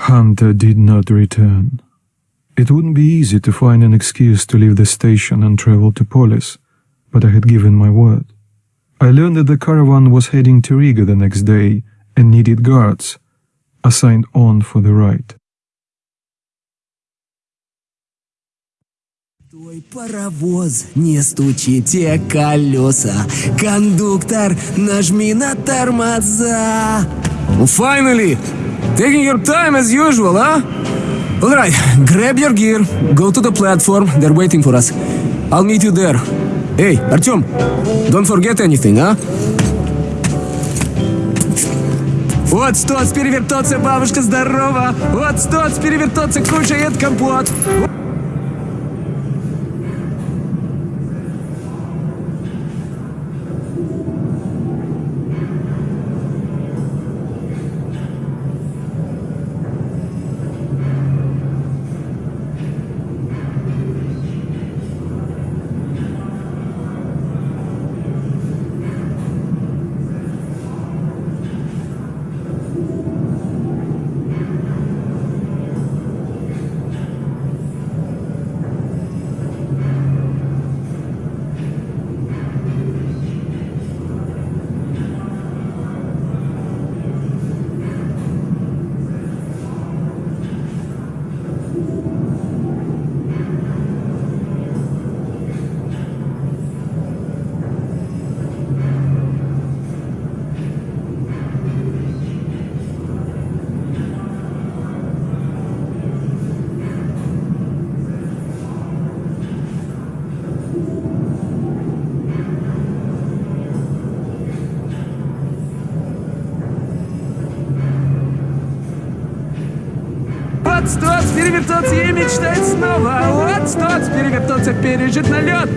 Hunter did not return. It wouldn't be easy to find an excuse to leave the station and travel to Polis, but I had given my word. I learned that the caravan was heading to Riga the next day and needed guards, assigned on for the ride. Твой паровоз, не стучите колеса. Кондуктор, нажми на тормоза. Finally! Taking your time as usual, huh? Alright, grab your gear, go to the platform, they're waiting for us. I'll meet you there. Hey, Artyom, don't forget anything, huh? Вот стоц, перевертоться, бабушка здорова! Вот стоц, перевертоться, кушает компот! Перевертоться и мечтать снова. Вот стоц, перевертоться, пережить налет.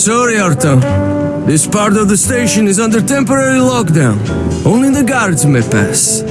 Sorry, Artyom. This part of the station is under temporary lockdown. Only the guards may pass.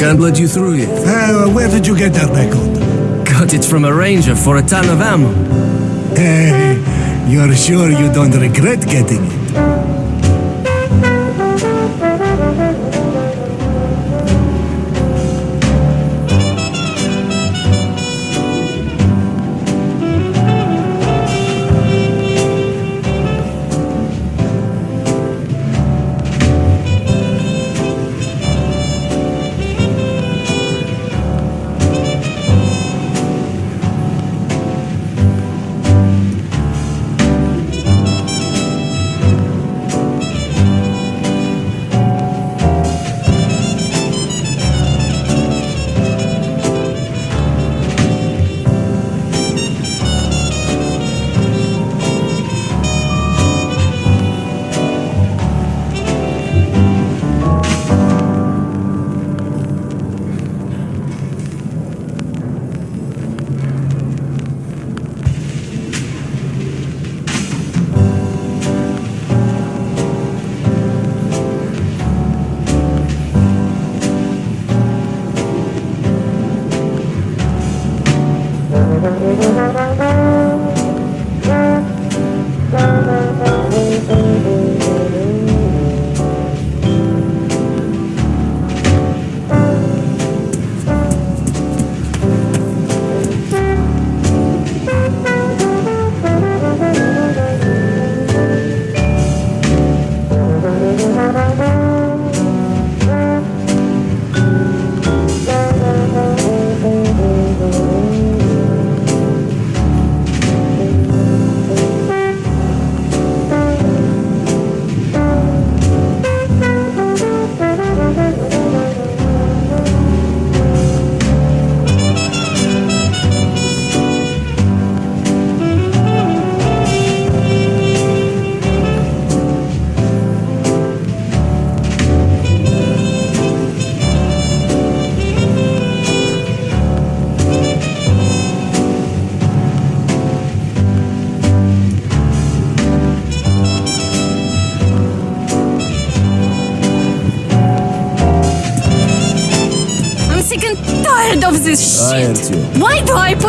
Can't let you through yet. Uh, where did you get that record? Got it from a ranger for a ton of ammo. Hey, you're sure you don't regret getting it?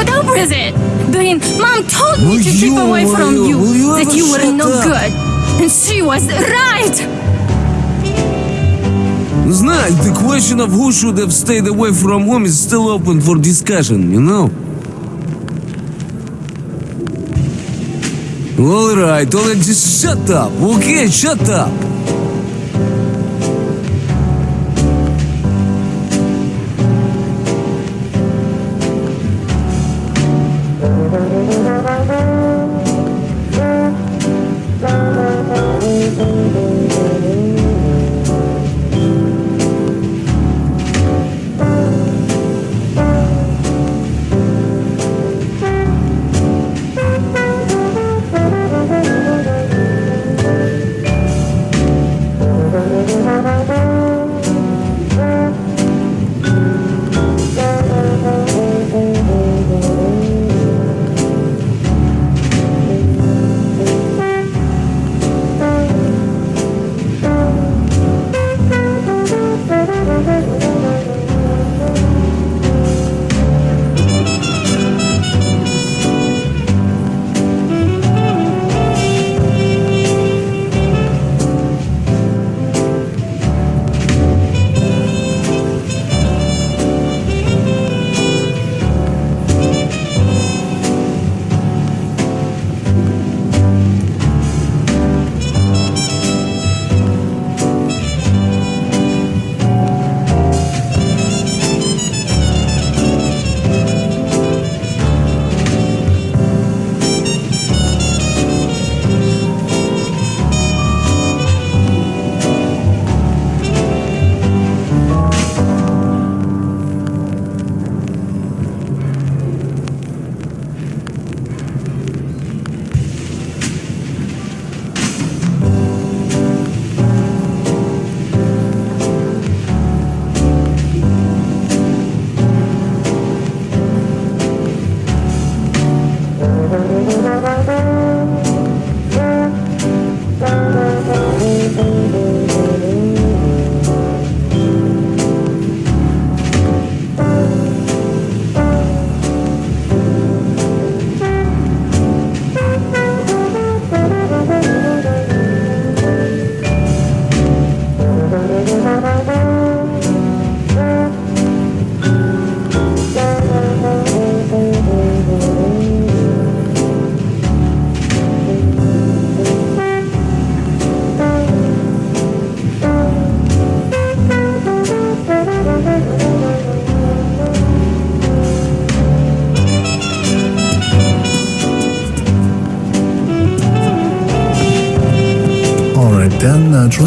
put up with it? Blin, mom told me Will to keep you- away will from you- you, will you that ever you were shut no up? good. And she was right. Знай, the question of who should have stayed away from home is still open for discussion, you know? Alright, alright, just shut up, okay? Shut up!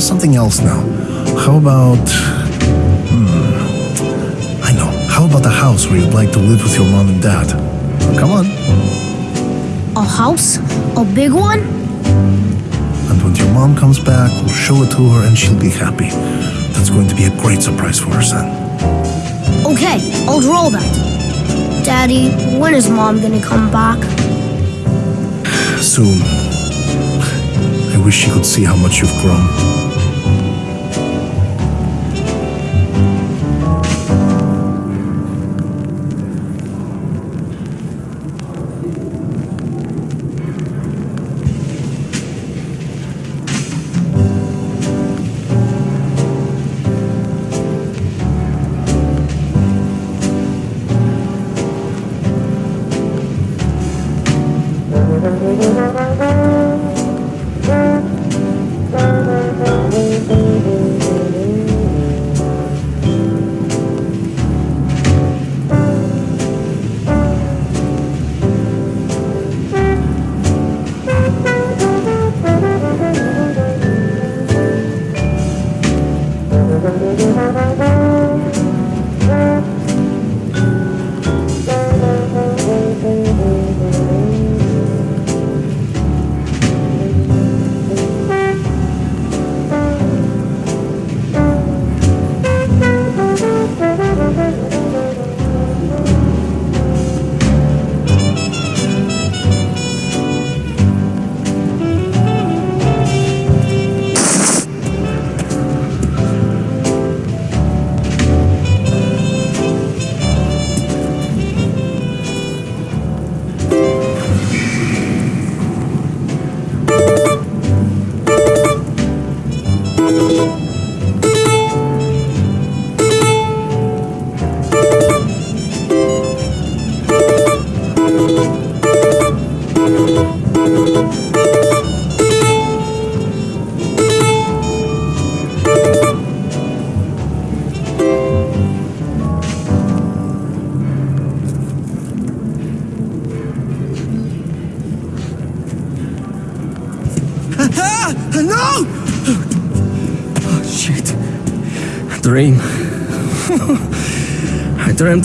Something else now. How about. Hmm. I know. How about a house where you'd like to live with your mom and dad? Come on. A house? A big one? And when your mom comes back, we'll show it to her and she'll be happy. That's going to be a great surprise for her son. Okay, I'll draw that. Daddy, when is mom gonna come back? Soon. I wish she could see how much you've grown.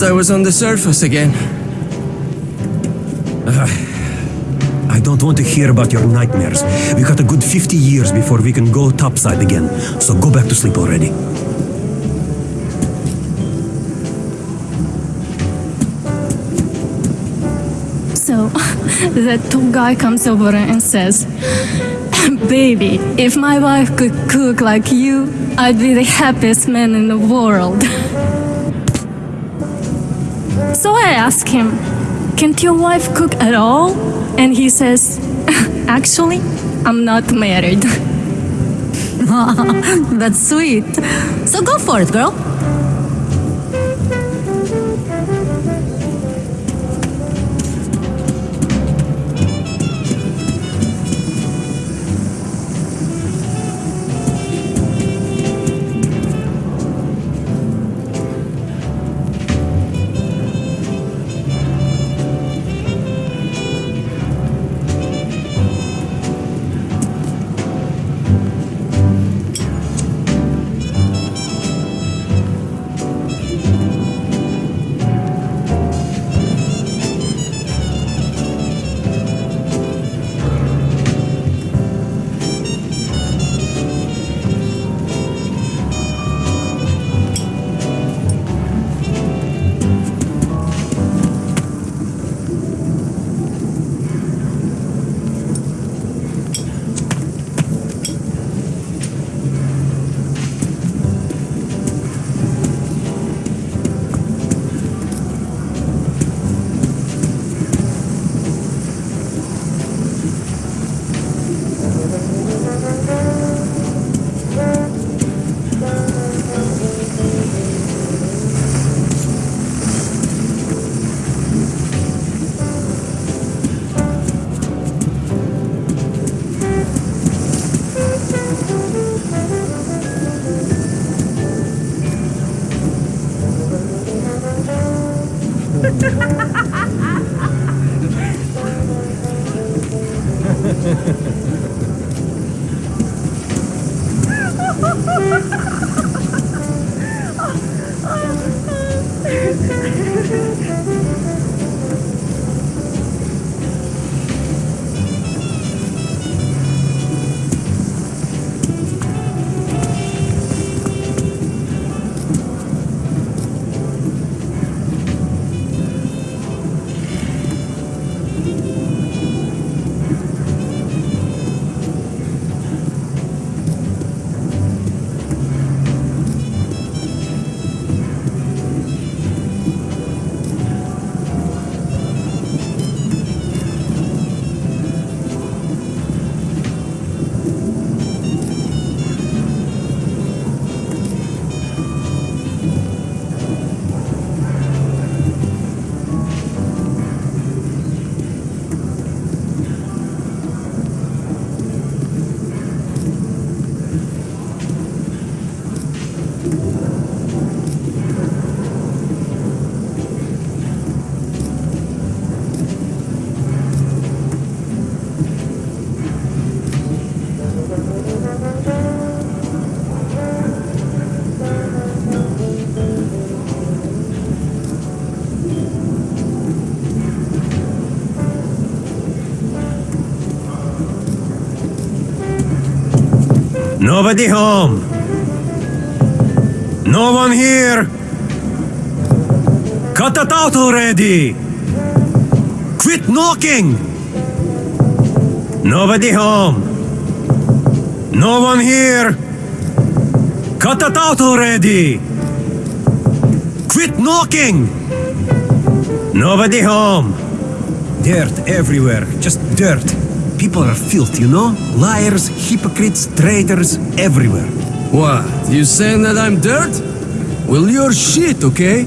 I I was on the surface again. I don't want to hear about your nightmares. We got a good 50 years before we can go topside again, so go back to sleep already. So, that top guy comes over and says, Baby, if my wife could cook like you, I'd be the happiest man in the world. So I ask him, Can't your wife cook at all? And he says, Actually, I'm not married. That's sweet. So go for it, girl. Ha ha ha ha! Nobody home. No one here. Cut it out already. Quit knocking. Nobody home. No one here. Cut it out already. Quit knocking. Nobody home. Dirt everywhere, just dirt. People are filth, you know? Liars, hypocrites, traitors, everywhere. What? You saying that I'm dirt? Well, you're shit, okay?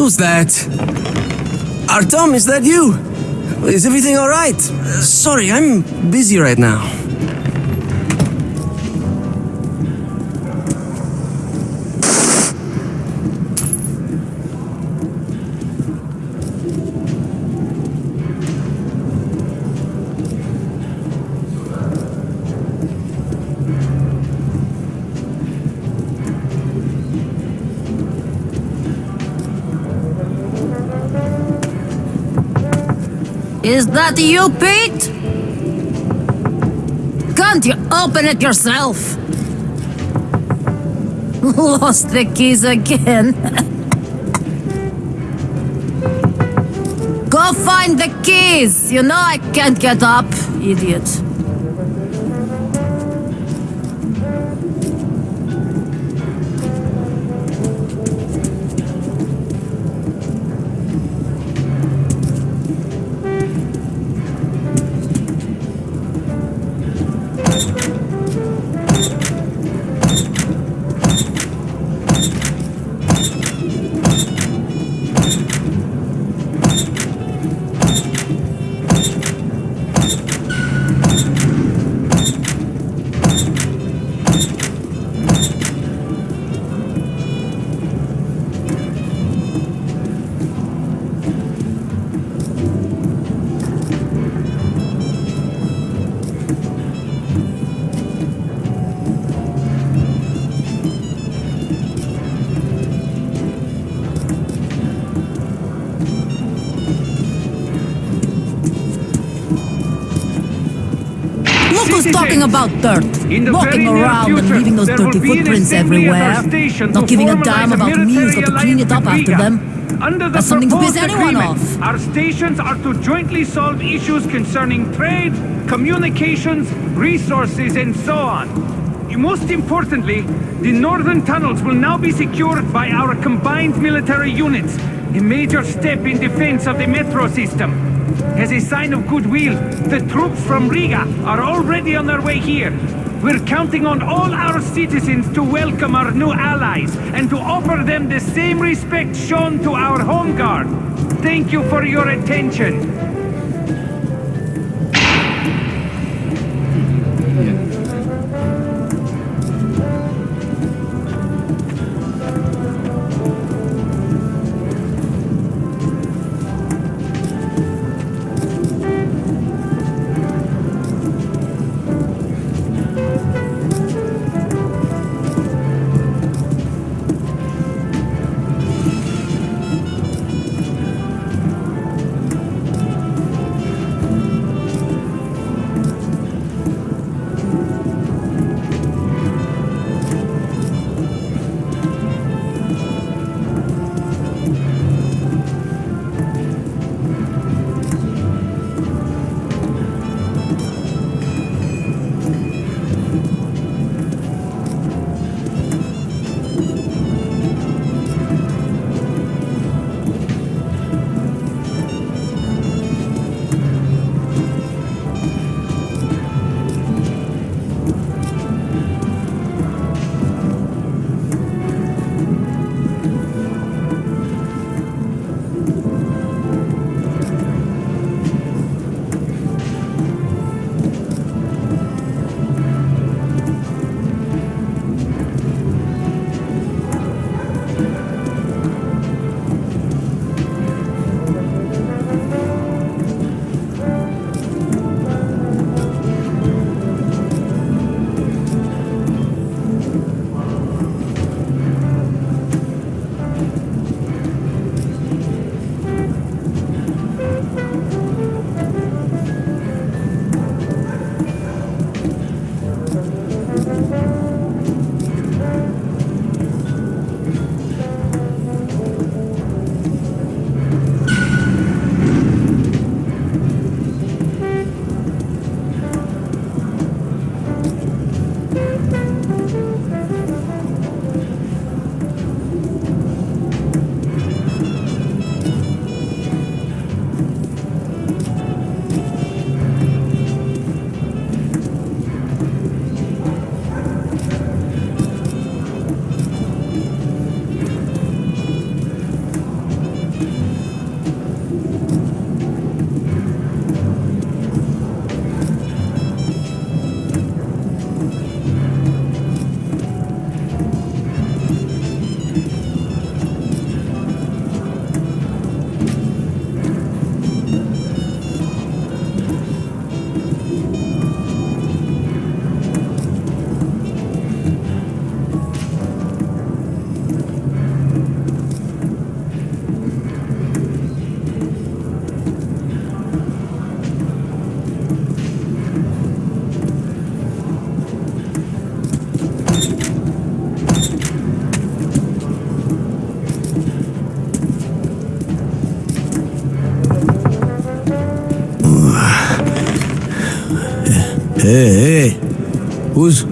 Who's that? Artyom, is that you? Is everything alright? Sorry, I'm busy right now. Is that you, Pete? Can't you open it yourself? Lost the keys again. Go find the keys. You know I can't get up, idiot. Who's talking about dirt. Walking around and leaving those dirty will be an footprints assembly at our everywhere. Not giving a damn about me who's to clean it up after them. Under the That's something to piss proposed anyone agreement, off. Our stations are to jointly solve issues concerning trade, communications, resources, and so on. Most importantly, the northern tunnels will now be secured by our combined military units. A major step in defense of the metro system. As a sign of goodwill, the troops from Riga are already on their way here. We're counting on all our citizens to welcome our new allies and to offer them the same respect shown to our home guard. Thank you for your attention.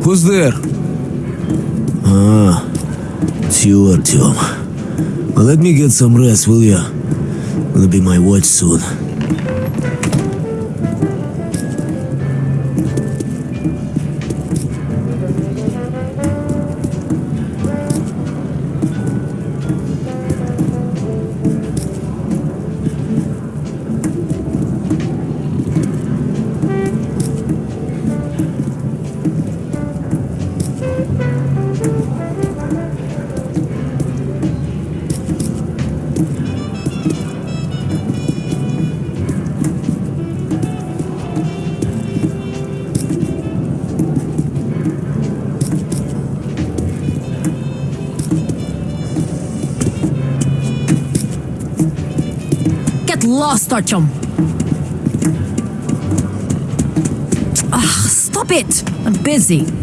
Who's there? Ah, it's you, Artyom. Well, let me get some rest, will ya? Gonna be my watch soon. Lost, Artyom. Ah, stop it. I'm busy.